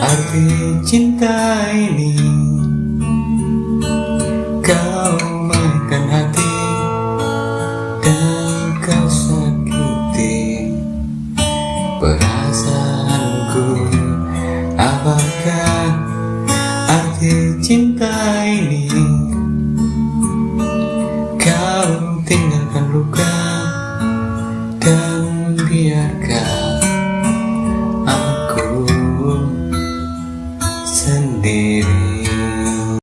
Arti cinta ini Kau makan hati Dan kau sakiti Perasaanku. Apakah arti cinta ini Kau tinggalkan luka Dan biarkan sendiri.